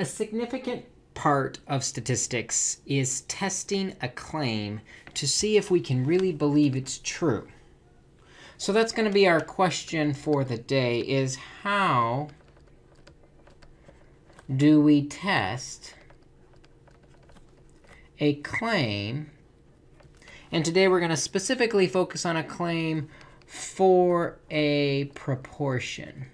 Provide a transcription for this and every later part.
A significant part of statistics is testing a claim to see if we can really believe it's true. So that's going to be our question for the day is how do we test a claim? And today we're going to specifically focus on a claim for a proportion.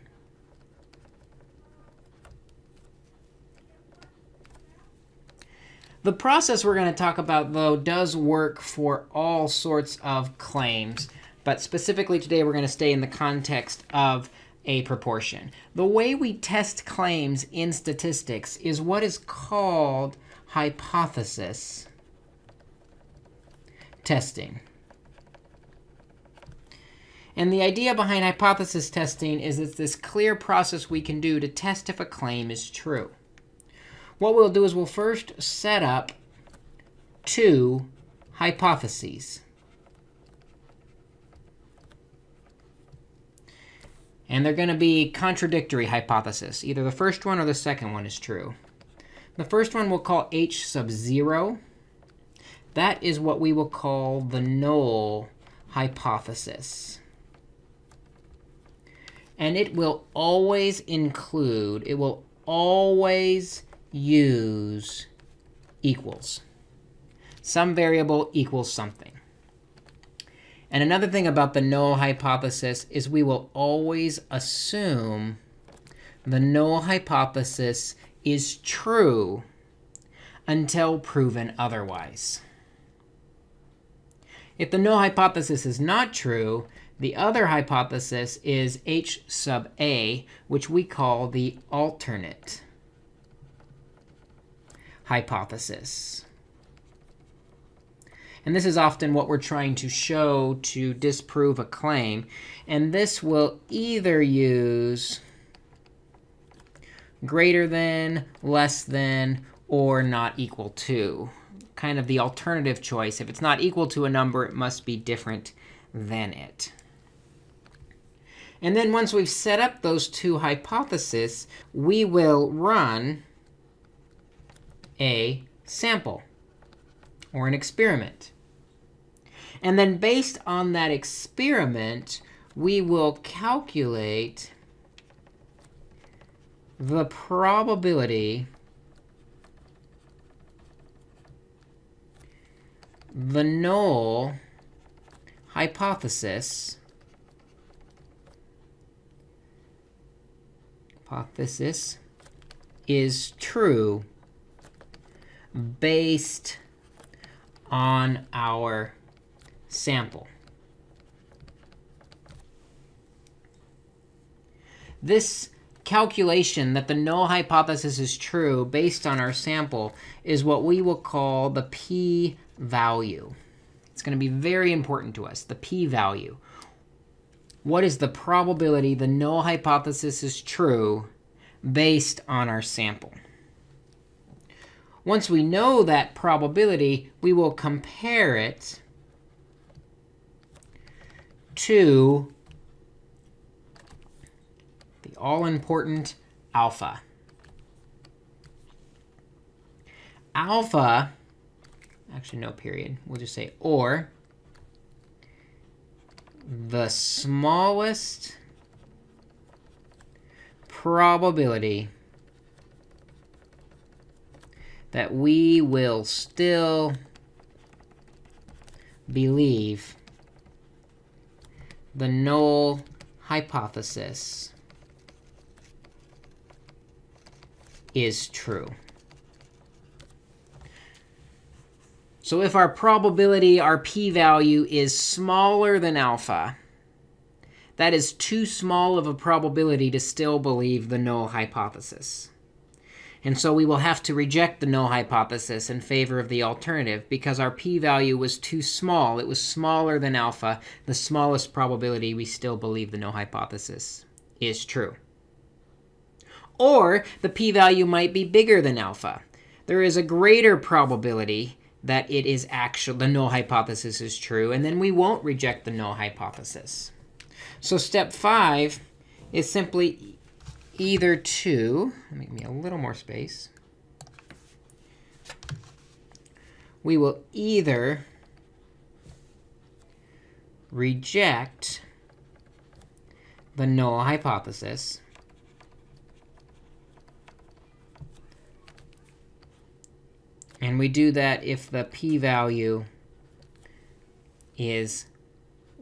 The process we're going to talk about, though, does work for all sorts of claims. But specifically today, we're going to stay in the context of a proportion. The way we test claims in statistics is what is called hypothesis testing. And the idea behind hypothesis testing is it's this clear process we can do to test if a claim is true. What we'll do is we'll first set up two hypotheses. And they're going to be contradictory hypotheses. Either the first one or the second one is true. The first one we'll call h sub 0. That is what we will call the null hypothesis. And it will always include, it will always use equals. Some variable equals something. And another thing about the null hypothesis is we will always assume the null hypothesis is true until proven otherwise. If the null hypothesis is not true, the other hypothesis is h sub a, which we call the alternate hypothesis. And this is often what we're trying to show to disprove a claim. And this will either use greater than, less than, or not equal to. Kind of the alternative choice. If it's not equal to a number, it must be different than it. And then once we've set up those two hypotheses, we will run a sample or an experiment. And then based on that experiment, we will calculate the probability the null hypothesis hypothesis is true based on our sample. This calculation that the null hypothesis is true based on our sample is what we will call the p-value. It's going to be very important to us, the p-value. What is the probability the null hypothesis is true based on our sample? Once we know that probability, we will compare it to the all-important alpha. Alpha, actually no period, we'll just say or the smallest probability that we will still believe the null hypothesis is true. So if our probability, our p-value, is smaller than alpha, that is too small of a probability to still believe the null hypothesis. And so we will have to reject the null hypothesis in favor of the alternative because our p-value was too small. It was smaller than alpha, the smallest probability we still believe the null hypothesis is true. Or the p-value might be bigger than alpha. There is a greater probability that it is actual, the null hypothesis is true, and then we won't reject the null hypothesis. So step 5 is simply either to, make me a little more space, we will either reject the null hypothesis and we do that if the p-value is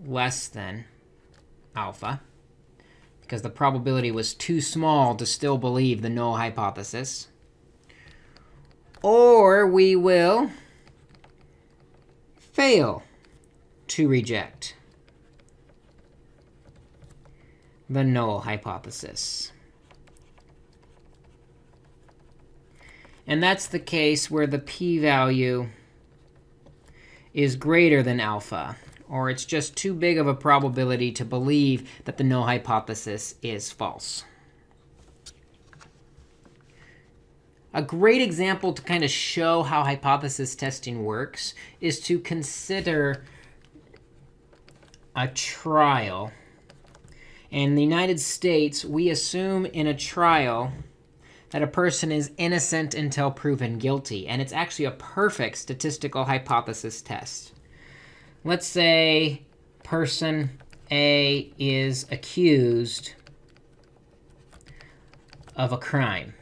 less than alpha, because the probability was too small to still believe the null hypothesis. Or we will fail to reject the null hypothesis. And that's the case where the p-value is greater than alpha, or it's just too big of a probability to believe that the null hypothesis is false. A great example to kind of show how hypothesis testing works is to consider a trial. In the United States, we assume in a trial that a person is innocent until proven guilty. And it's actually a perfect statistical hypothesis test. Let's say person A is accused of a crime.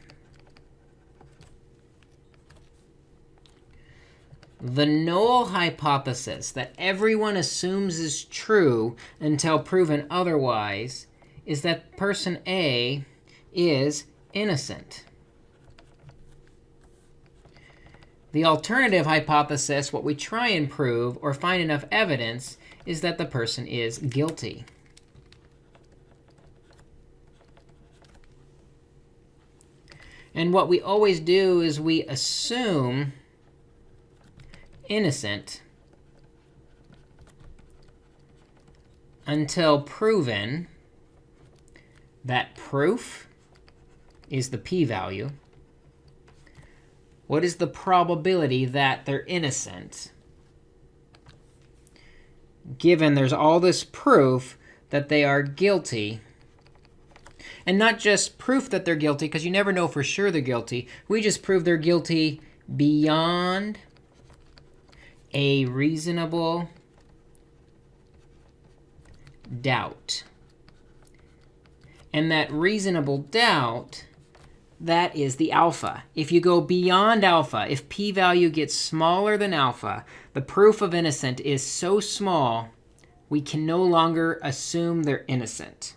The null hypothesis that everyone assumes is true until proven otherwise is that person A is innocent. The alternative hypothesis, what we try and prove or find enough evidence, is that the person is guilty. And what we always do is we assume innocent until proven that proof is the p-value. What is the probability that they're innocent? Given there's all this proof that they are guilty. And not just proof that they're guilty, because you never know for sure they're guilty. We just prove they're guilty beyond a reasonable doubt. And that reasonable doubt that is the alpha. If you go beyond alpha, if p-value gets smaller than alpha, the proof of innocent is so small, we can no longer assume they're innocent.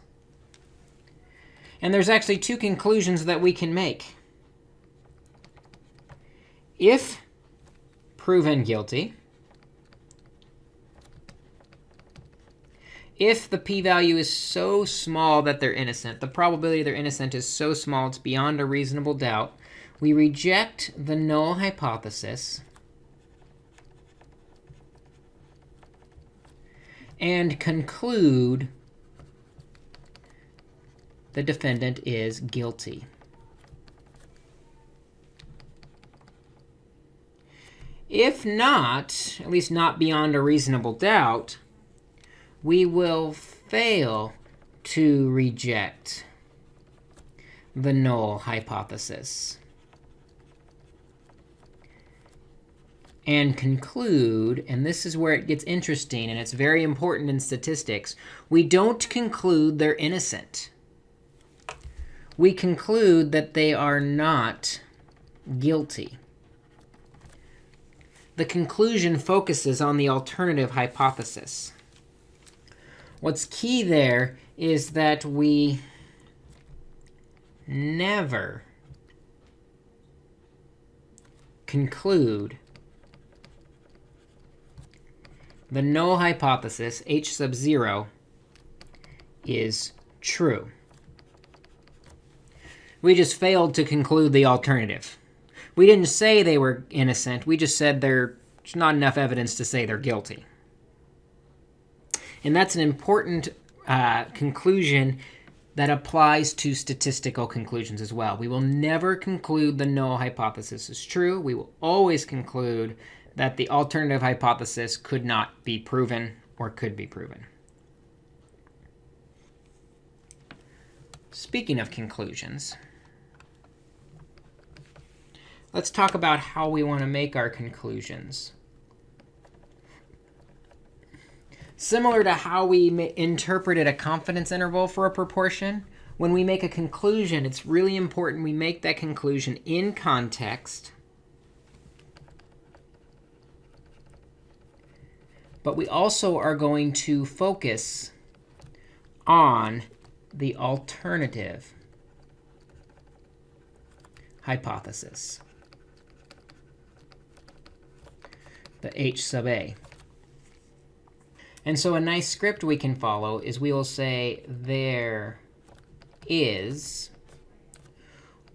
And there's actually two conclusions that we can make. If proven guilty, if the p-value is so small that they're innocent, the probability they're innocent is so small it's beyond a reasonable doubt, we reject the null hypothesis and conclude the defendant is guilty. If not, at least not beyond a reasonable doubt, we will fail to reject the null hypothesis and conclude, and this is where it gets interesting, and it's very important in statistics, we don't conclude they're innocent. We conclude that they are not guilty. The conclusion focuses on the alternative hypothesis. What's key there is that we never conclude the null hypothesis, h sub 0, is true. We just failed to conclude the alternative. We didn't say they were innocent. We just said there's not enough evidence to say they're guilty. And that's an important uh, conclusion that applies to statistical conclusions as well. We will never conclude the null hypothesis is true. We will always conclude that the alternative hypothesis could not be proven or could be proven. Speaking of conclusions, let's talk about how we want to make our conclusions. Similar to how we interpreted a confidence interval for a proportion, when we make a conclusion, it's really important we make that conclusion in context. But we also are going to focus on the alternative hypothesis, the h sub a. And so a nice script we can follow is we will say there is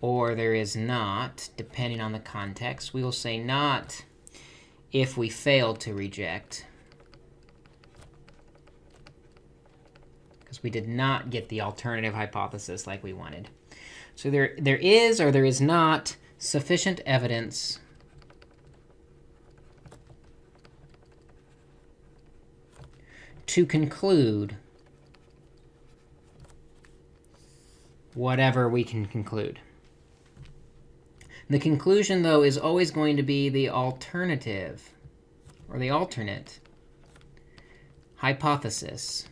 or there is not, depending on the context. We will say not if we fail to reject. Because we did not get the alternative hypothesis like we wanted. So there, there is or there is not sufficient evidence to conclude whatever we can conclude. The conclusion, though, is always going to be the alternative, or the alternate, hypothesis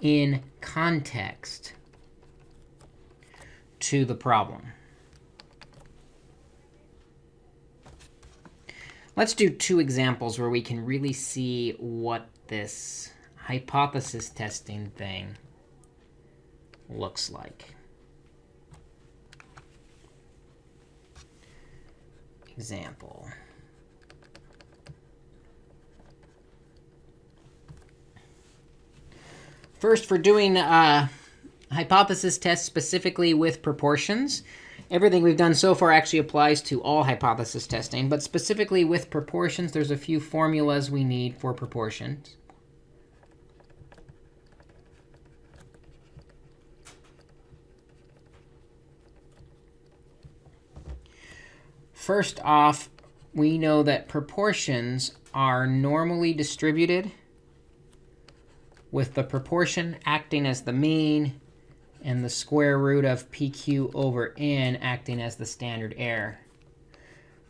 in context to the problem. Let's do two examples where we can really see what this hypothesis testing thing looks like. Example. First, for doing uh, hypothesis tests specifically with proportions, everything we've done so far actually applies to all hypothesis testing. But specifically with proportions, there's a few formulas we need for proportions. First off, we know that proportions are normally distributed with the proportion acting as the mean and the square root of pq over n acting as the standard error.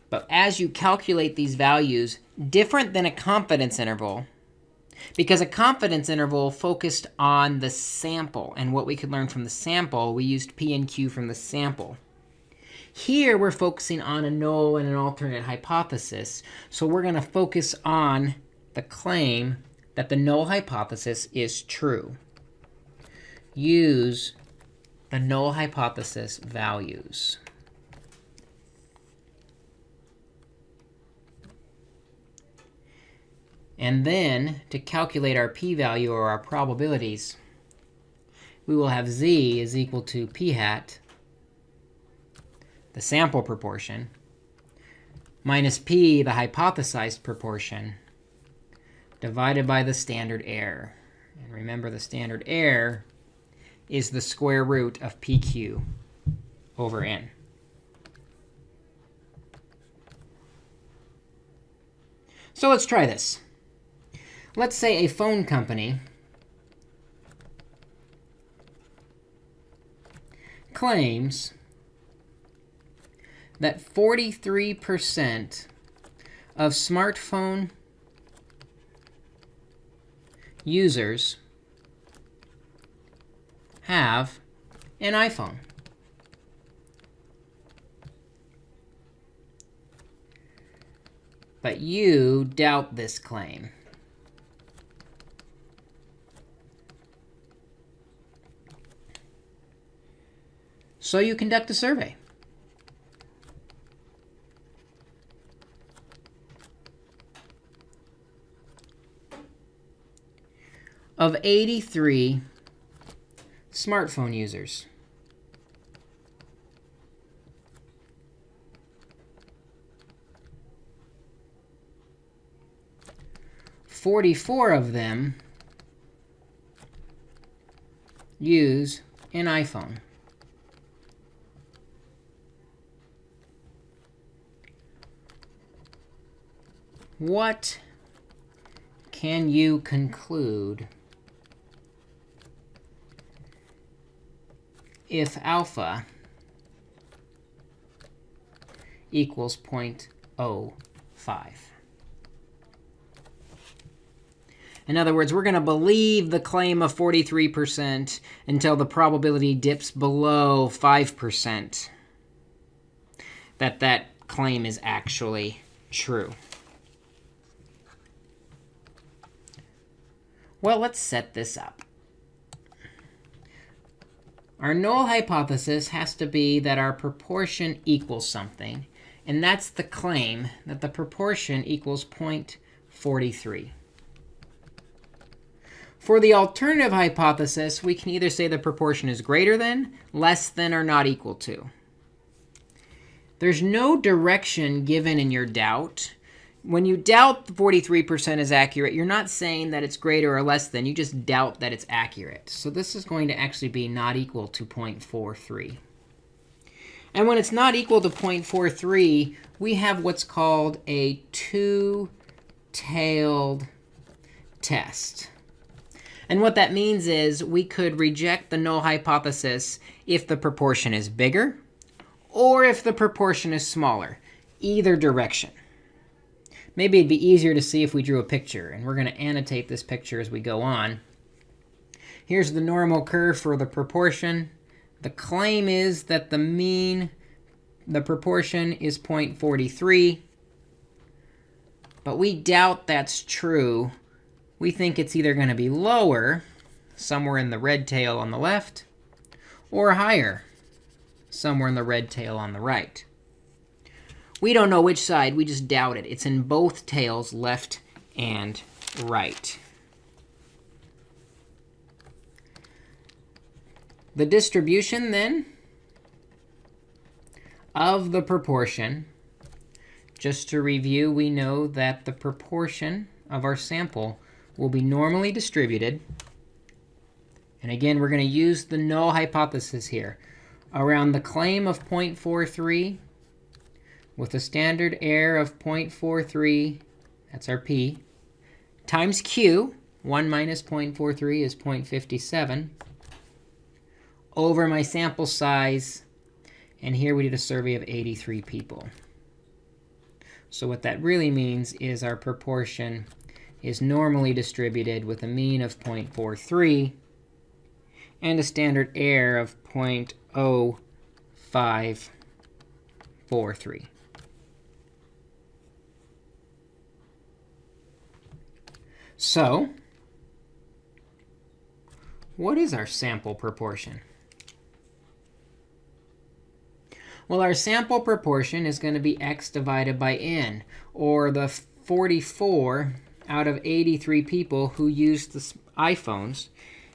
But as you calculate these values, different than a confidence interval, because a confidence interval focused on the sample and what we could learn from the sample, we used p and q from the sample. Here, we're focusing on a null and an alternate hypothesis. So we're going to focus on the claim that the null hypothesis is true. Use the null hypothesis values. And then, to calculate our p-value or our probabilities, we will have z is equal to p hat the sample proportion, minus p, the hypothesized proportion, divided by the standard error. And remember, the standard error is the square root of pq over n. So let's try this. Let's say a phone company claims that 43% of smartphone users have an iPhone. But you doubt this claim. So you conduct a survey. of 83 smartphone users. Forty-four of them use an iPhone. What can you conclude if alpha equals 0.05. In other words, we're going to believe the claim of 43% until the probability dips below 5% that that claim is actually true. Well, let's set this up. Our null hypothesis has to be that our proportion equals something. And that's the claim that the proportion equals 0.43. For the alternative hypothesis, we can either say the proportion is greater than, less than, or not equal to. There's no direction given in your doubt. When you doubt 43% is accurate, you're not saying that it's greater or less than. You just doubt that it's accurate. So this is going to actually be not equal to 0.43. And when it's not equal to 0.43, we have what's called a two-tailed test. And what that means is we could reject the null hypothesis if the proportion is bigger or if the proportion is smaller, either direction. Maybe it'd be easier to see if we drew a picture. And we're going to annotate this picture as we go on. Here's the normal curve for the proportion. The claim is that the mean, the proportion is 0.43. But we doubt that's true we think it's either going to be lower, somewhere in the red tail on the left, or higher, somewhere in the red tail on the right. We don't know which side. We just doubt it. It's in both tails, left and right. The distribution, then, of the proportion, just to review, we know that the proportion of our sample will be normally distributed. And again, we're going to use the null hypothesis here. Around the claim of 0.43 with a standard error of 0.43, that's our p, times q, 1 minus 0.43 is 0.57, over my sample size. And here we did a survey of 83 people. So what that really means is our proportion is normally distributed with a mean of 0.43 and a standard error of 0.0543. So what is our sample proportion? Well, our sample proportion is going to be x divided by n, or the 44 out of 83 people who used the iPhones,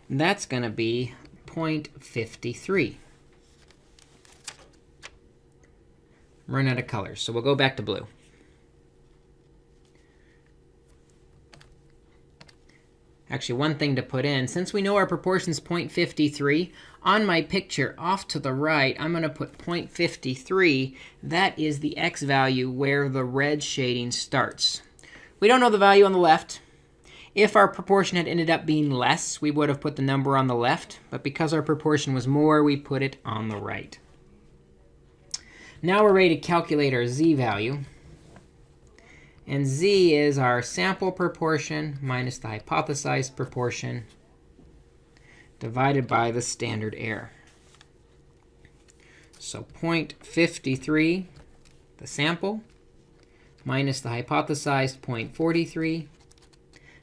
that's going to be 0.53. Run out of colors, so we'll go back to blue. Actually, one thing to put in, since we know our proportion is 0.53, on my picture off to the right, I'm going to put 0.53. That is the x value where the red shading starts. We don't know the value on the left. If our proportion had ended up being less, we would have put the number on the left. But because our proportion was more, we put it on the right. Now we're ready to calculate our z value. And z is our sample proportion minus the hypothesized proportion divided by the standard error. So 0.53, the sample, minus the hypothesized 0.43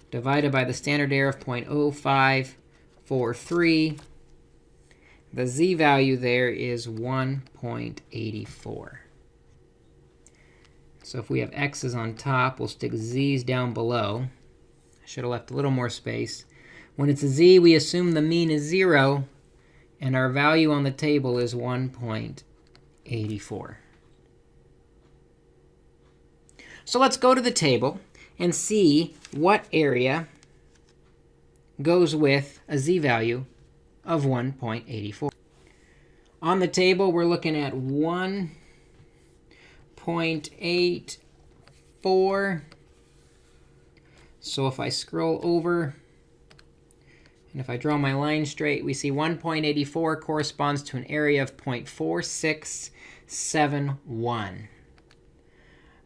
divided by the standard error of 0.0543. The z value there is 1.84. So if we have x's on top, we'll stick z's down below. I should have left a little more space. When it's a z, we assume the mean is 0, and our value on the table is 1.84. So let's go to the table and see what area goes with a z-value of 1.84. On the table, we're looking at 1.84. So if I scroll over, and if I draw my line straight, we see 1.84 corresponds to an area of 0.4671.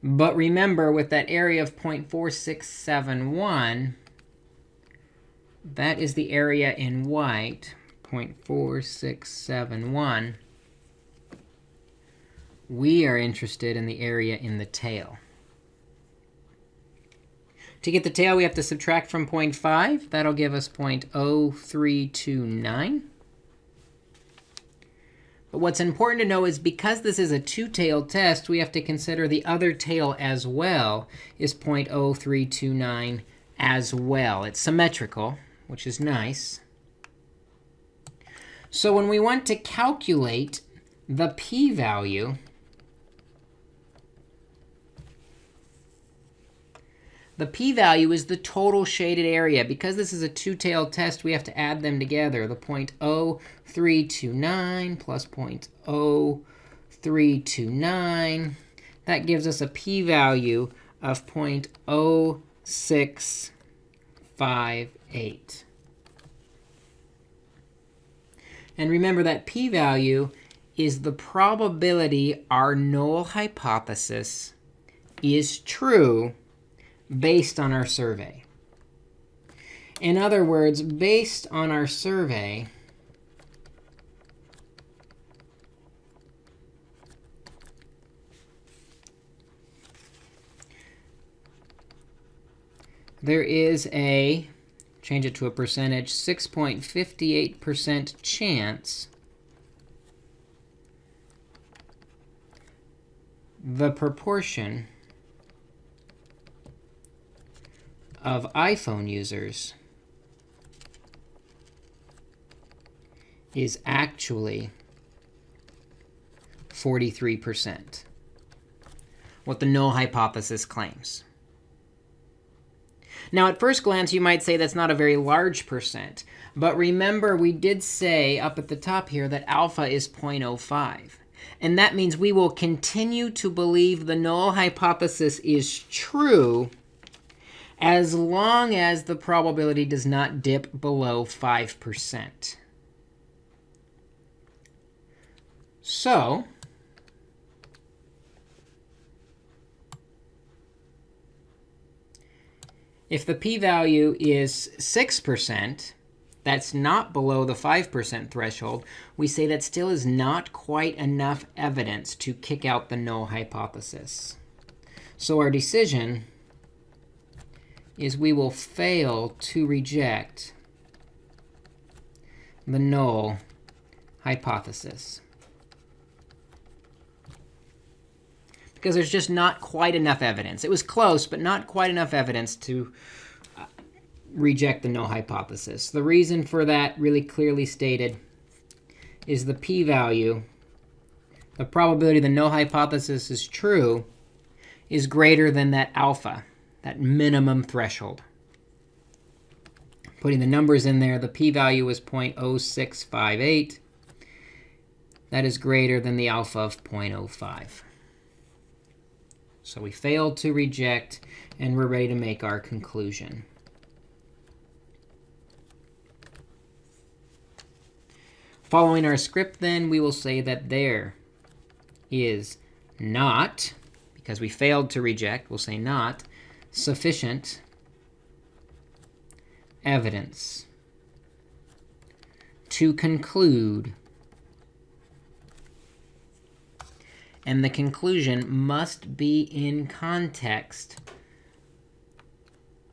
But remember, with that area of 0.4671, that is the area in white, 0.4671. We are interested in the area in the tail. To get the tail, we have to subtract from 0.5. That'll give us 0.0329. But what's important to know is because this is a two-tailed test, we have to consider the other tail as well is 0.0329 as well. It's symmetrical, which is nice. So when we want to calculate the p-value, The p-value is the total shaded area. Because this is a two-tailed test, we have to add them together. The 0.0329 plus 0.0329. That gives us a p-value of 0.0658. And remember that p-value is the probability our null hypothesis is true based on our survey. In other words, based on our survey, there is a, change it to a percentage, 6.58% chance the proportion of iPhone users is actually 43%, what the null hypothesis claims. Now, at first glance, you might say that's not a very large percent. But remember, we did say up at the top here that alpha is 0.05. And that means we will continue to believe the null hypothesis is true as long as the probability does not dip below 5%. So if the p-value is 6%, that's not below the 5% threshold, we say that still is not quite enough evidence to kick out the null hypothesis. So our decision is we will fail to reject the null hypothesis. Because there's just not quite enough evidence. It was close, but not quite enough evidence to uh, reject the null hypothesis. The reason for that, really clearly stated, is the p-value. The probability the null hypothesis is true is greater than that alpha that minimum threshold. Putting the numbers in there, the p-value is 0.0658. That is greater than the alpha of 0.05. So we failed to reject, and we're ready to make our conclusion. Following our script, then, we will say that there is not, because we failed to reject, we'll say not, sufficient evidence to conclude. And the conclusion must be in context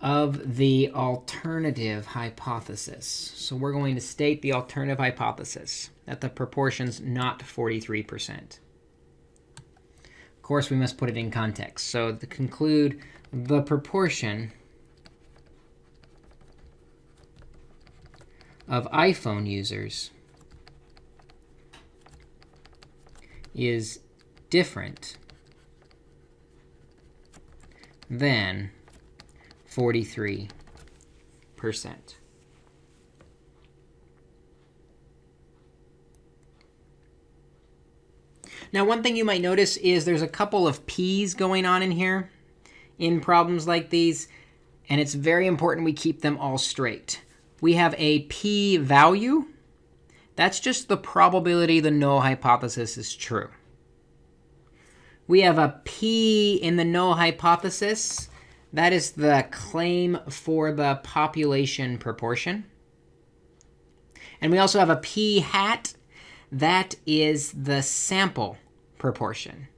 of the alternative hypothesis. So we're going to state the alternative hypothesis, that the proportion's not 43%. Of course, we must put it in context. So to conclude the proportion of iPhone users is different than 43%. Now, one thing you might notice is there's a couple of p's going on in here in problems like these, and it's very important we keep them all straight. We have a p-value. That's just the probability the null hypothesis is true. We have a P in the null hypothesis. That is the claim for the population proportion. And we also have a P hat. That is the sample proportion.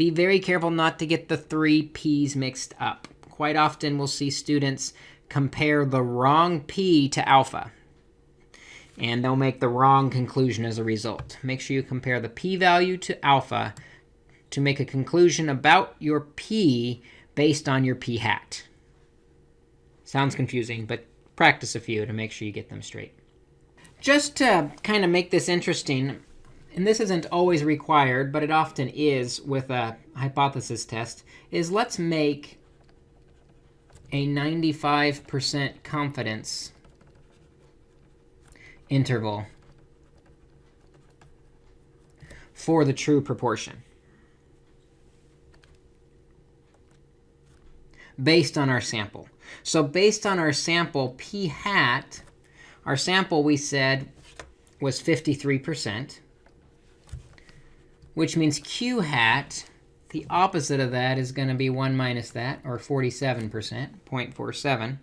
Be very careful not to get the three P's mixed up. Quite often we'll see students compare the wrong P to alpha. And they'll make the wrong conclusion as a result. Make sure you compare the p-value to alpha to make a conclusion about your p based on your p hat. Sounds confusing, but practice a few to make sure you get them straight. Just to kind of make this interesting, and this isn't always required, but it often is with a hypothesis test, is let's make a 95% confidence interval for the true proportion based on our sample. So based on our sample p hat, our sample we said was 53% which means q hat, the opposite of that is going to be 1 minus that, or 47%, 0.47.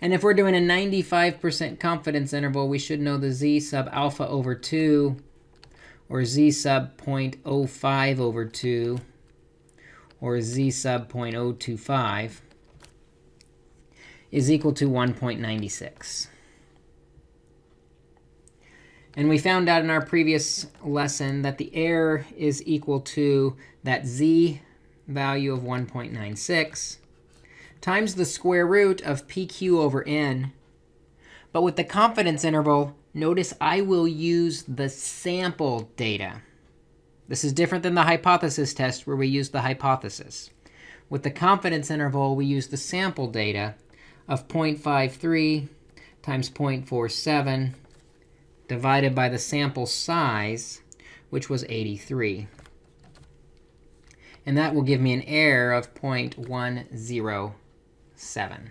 And if we're doing a 95% confidence interval, we should know the z sub alpha over 2, or z sub 0.05 over 2, or z sub 0.025 is equal to 1.96. And we found out in our previous lesson that the error is equal to that z value of 1.96 times the square root of pq over n. But with the confidence interval, notice I will use the sample data. This is different than the hypothesis test where we use the hypothesis. With the confidence interval, we use the sample data of 0.53 times 0.47 divided by the sample size, which was 83. And that will give me an error of 0.107.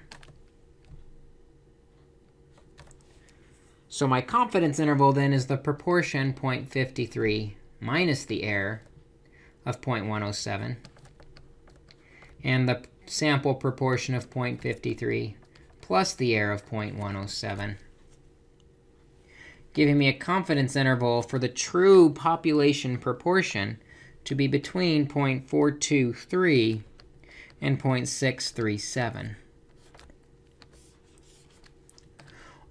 So my confidence interval then is the proportion 0.53 minus the error of 0.107, and the sample proportion of 0.53 plus the error of 0.107 giving me a confidence interval for the true population proportion to be between 0.423 and 0.637.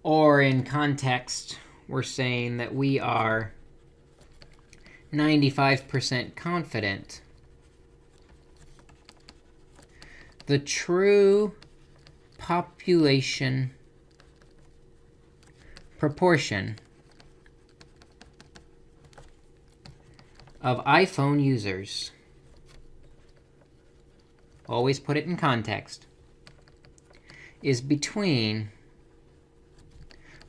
Or in context, we're saying that we are 95% confident the true population proportion of iPhone users, always put it in context, is between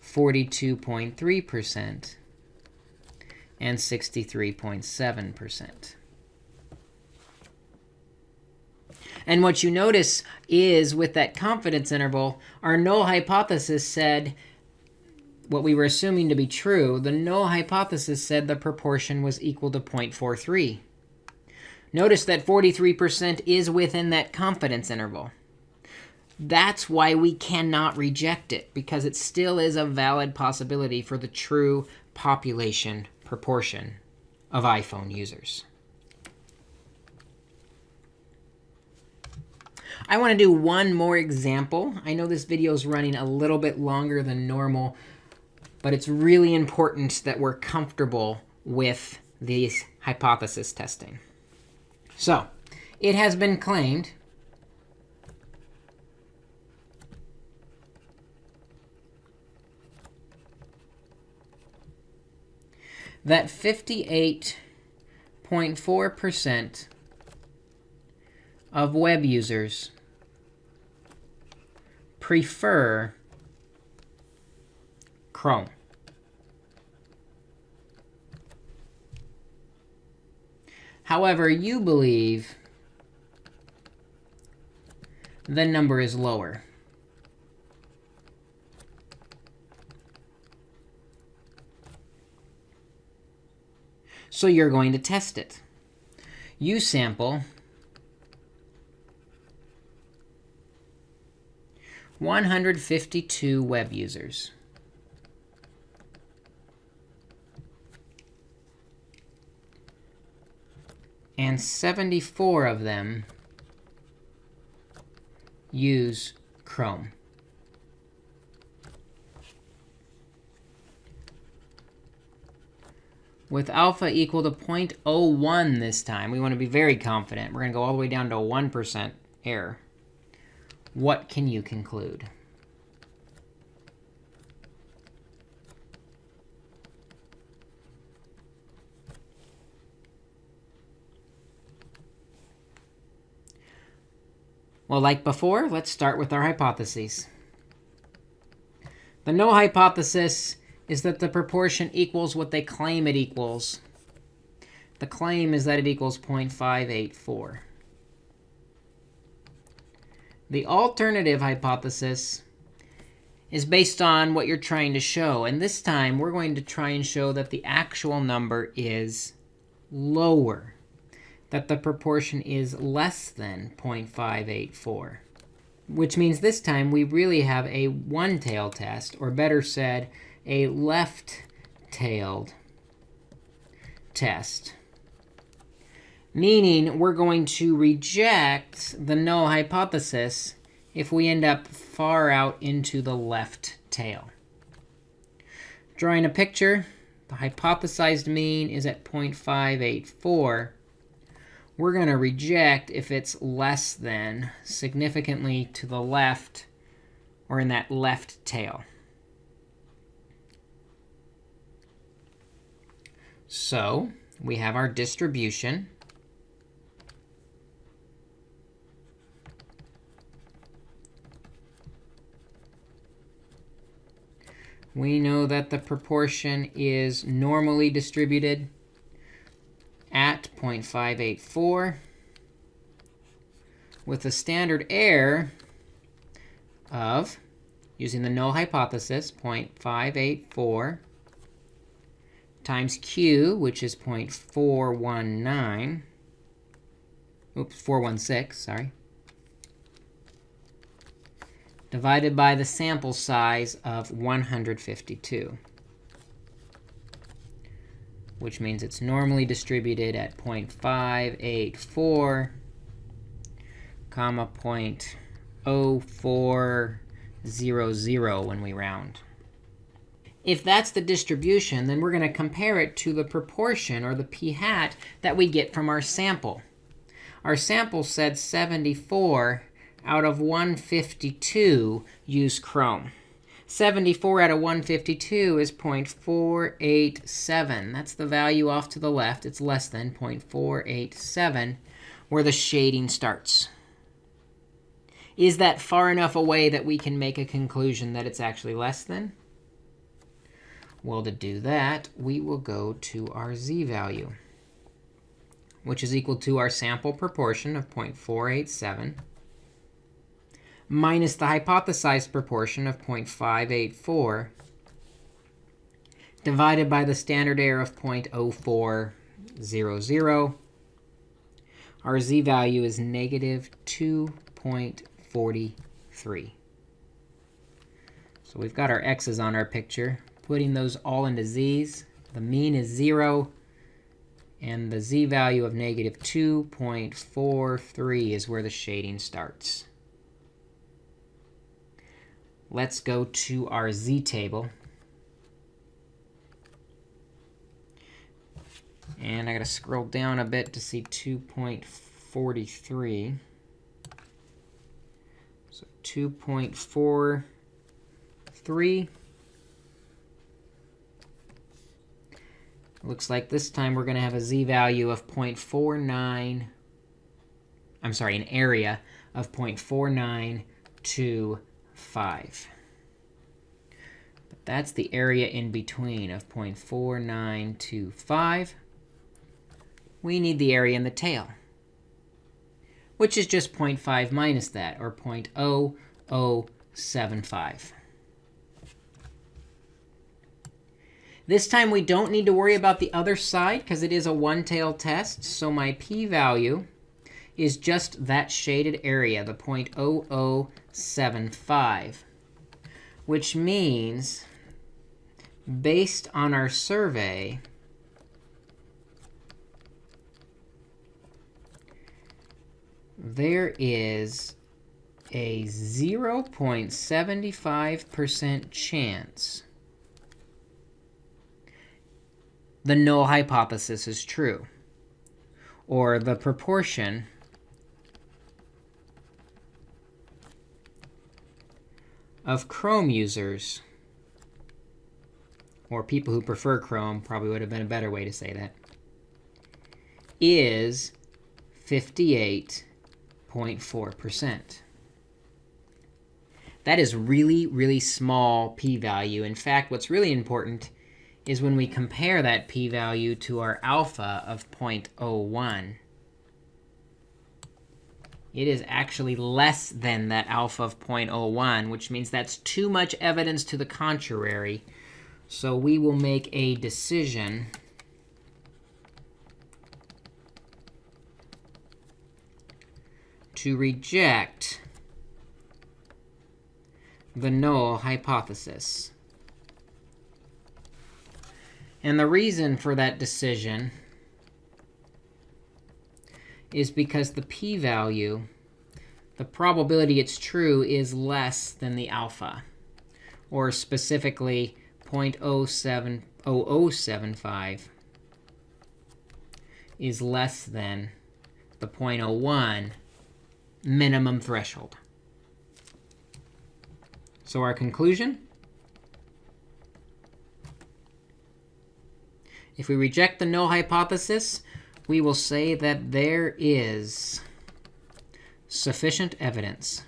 42.3% and 63.7%. And what you notice is with that confidence interval, our null hypothesis said what we were assuming to be true, the null hypothesis said the proportion was equal to 0.43. Notice that 43% is within that confidence interval. That's why we cannot reject it, because it still is a valid possibility for the true population proportion of iPhone users. I want to do one more example. I know this video is running a little bit longer than normal, but it's really important that we're comfortable with these hypothesis testing. So it has been claimed that 58.4% of web users prefer Chrome. However, you believe the number is lower. So you're going to test it. You sample 152 web users. And 74 of them use Chrome. With alpha equal to 0.01 this time, we want to be very confident. We're going to go all the way down to a 1% error. What can you conclude? Well, like before, let's start with our hypotheses. The null hypothesis is that the proportion equals what they claim it equals. The claim is that it equals 0.584. The alternative hypothesis is based on what you're trying to show. And this time, we're going to try and show that the actual number is lower that the proportion is less than 0.584, which means this time we really have a one-tailed test, or better said, a left-tailed test. Meaning we're going to reject the null hypothesis if we end up far out into the left tail. Drawing a picture, the hypothesized mean is at 0.584 we're going to reject if it's less than significantly to the left or in that left tail. So we have our distribution. We know that the proportion is normally distributed at. 0.584 with a standard error of, using the null hypothesis, 0.584 times q, which is. 0.419, oops, 416, sorry, divided by the sample size of 152 which means it's normally distributed at 0.584, comma 0.0400 when we round. If that's the distribution, then we're going to compare it to the proportion, or the p hat, that we get from our sample. Our sample said 74 out of 152 use Chrome. 74 out of 152 is 0.487. That's the value off to the left. It's less than 0.487 where the shading starts. Is that far enough away that we can make a conclusion that it's actually less than? Well, to do that, we will go to our z-value, which is equal to our sample proportion of 0.487 minus the hypothesized proportion of 0.584 divided by the standard error of 0.0400. Our z-value is negative 2.43. So we've got our x's on our picture. Putting those all into z's, the mean is 0. And the z-value of negative 2.43 is where the shading starts. Let's go to our z table. And I got to scroll down a bit to see 2.43. So 2.43. Looks like this time we're going to have a z-value of 0.49. I'm sorry, an area of 0.492 5. But that's the area in between of 0.4925. We need the area in the tail, which is just 0.5 minus that, or 0.0075. This time we don't need to worry about the other side because it is a one-tailed test. So my p-value is just that shaded area, the 0.0075, which means based on our survey, there is a 0.75% chance the null hypothesis is true, or the proportion of Chrome users, or people who prefer Chrome, probably would have been a better way to say that, is 58.4%. That is really, really small p-value. In fact, what's really important is when we compare that p-value to our alpha of 0.01. It is actually less than that alpha of 0.01, which means that's too much evidence to the contrary. So we will make a decision to reject the null hypothesis. And the reason for that decision is because the p-value, the probability it's true, is less than the alpha, or specifically 0.0075 is less than the 0.01 minimum threshold. So our conclusion If we reject the null hypothesis, we will say that there is sufficient evidence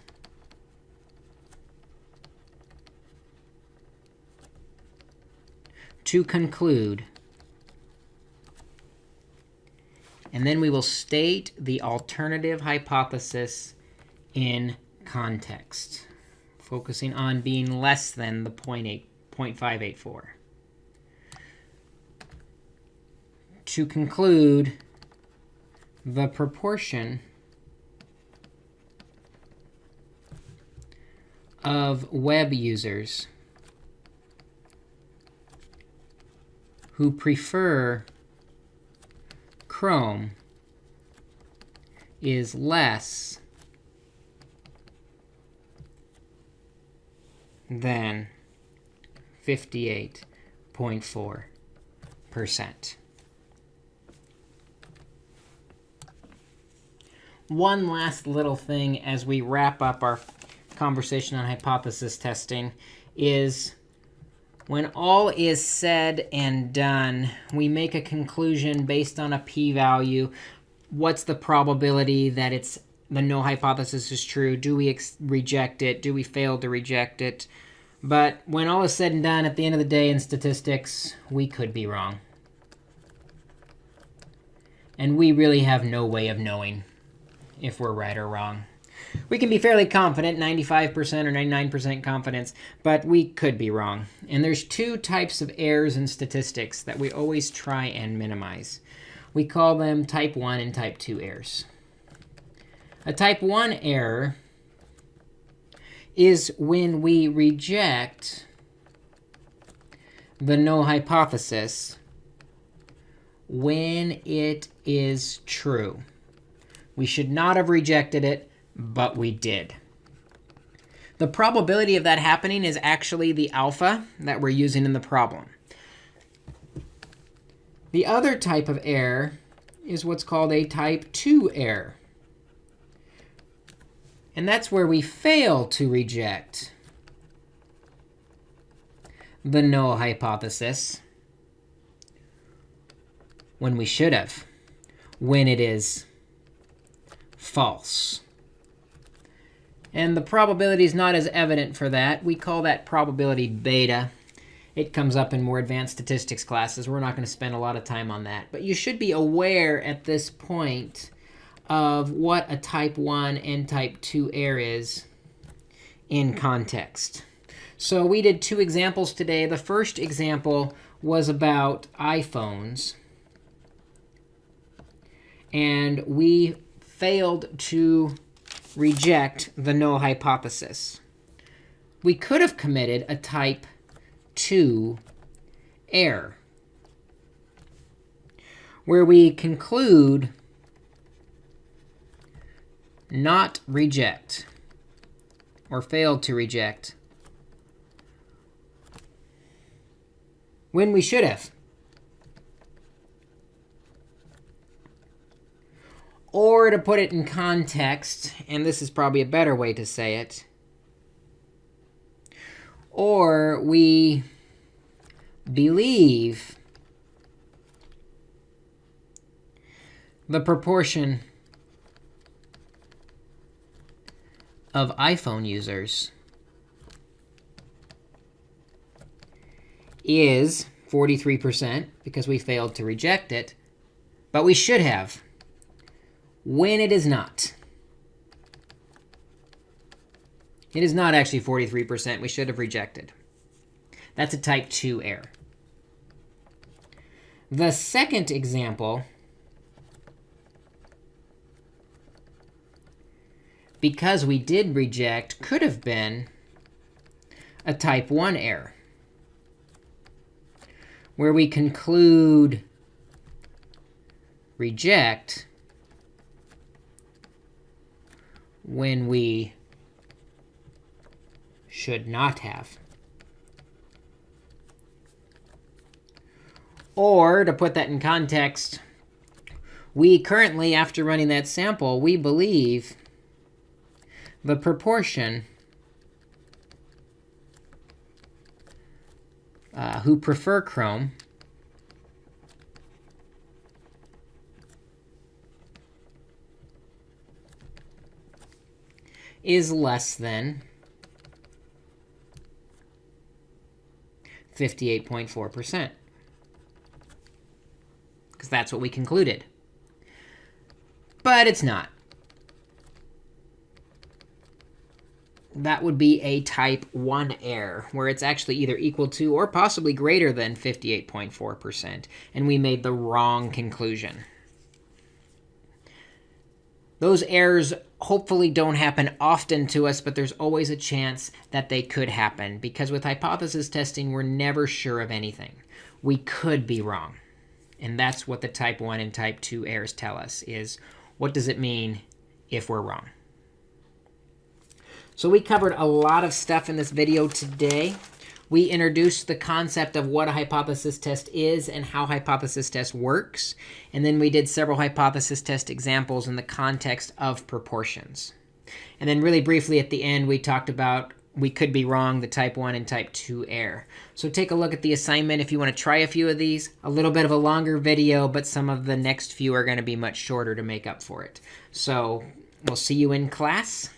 to conclude. And then we will state the alternative hypothesis in context, focusing on being less than the 0.584. to conclude the proportion of web users who prefer Chrome is less than 58.4%. one last little thing as we wrap up our conversation on hypothesis testing is when all is said and done, we make a conclusion based on a p-value. What's the probability that it's the null hypothesis is true? Do we reject it? Do we fail to reject it? But when all is said and done, at the end of the day in statistics, we could be wrong. And we really have no way of knowing if we're right or wrong. We can be fairly confident, 95% or 99% confidence, but we could be wrong. And there's two types of errors in statistics that we always try and minimize. We call them type 1 and type 2 errors. A type 1 error is when we reject the null hypothesis when it is true. We should not have rejected it, but we did. The probability of that happening is actually the alpha that we're using in the problem. The other type of error is what's called a type 2 error. And that's where we fail to reject the null hypothesis when we should have, when it is false. And the probability is not as evident for that. We call that probability beta. It comes up in more advanced statistics classes. We're not going to spend a lot of time on that. But you should be aware at this point of what a type 1 and type 2 error is in context. So we did two examples today. The first example was about iPhones. And we failed to reject the null hypothesis. We could have committed a type 2 error, where we conclude not reject, or failed to reject, when we should have. Or to put it in context, and this is probably a better way to say it, or we believe the proportion of iPhone users is 43% because we failed to reject it, but we should have when it is not. It is not actually 43%. We should have rejected. That's a type 2 error. The second example, because we did reject, could have been a type 1 error, where we conclude reject when we should not have. Or, to put that in context, we currently, after running that sample, we believe the proportion uh, who prefer Chrome is less than 58.4%. Because that's what we concluded. But it's not. That would be a type 1 error, where it's actually either equal to or possibly greater than 58.4%. And we made the wrong conclusion. Those errors hopefully don't happen often to us, but there's always a chance that they could happen. Because with hypothesis testing, we're never sure of anything. We could be wrong. And that's what the type 1 and type 2 errors tell us, is what does it mean if we're wrong? So we covered a lot of stuff in this video today. We introduced the concept of what a hypothesis test is and how hypothesis test works. And then we did several hypothesis test examples in the context of proportions. And then really briefly at the end, we talked about we could be wrong, the type 1 and type 2 error. So take a look at the assignment if you want to try a few of these. A little bit of a longer video, but some of the next few are going to be much shorter to make up for it. So we'll see you in class.